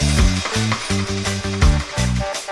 We'll be right back.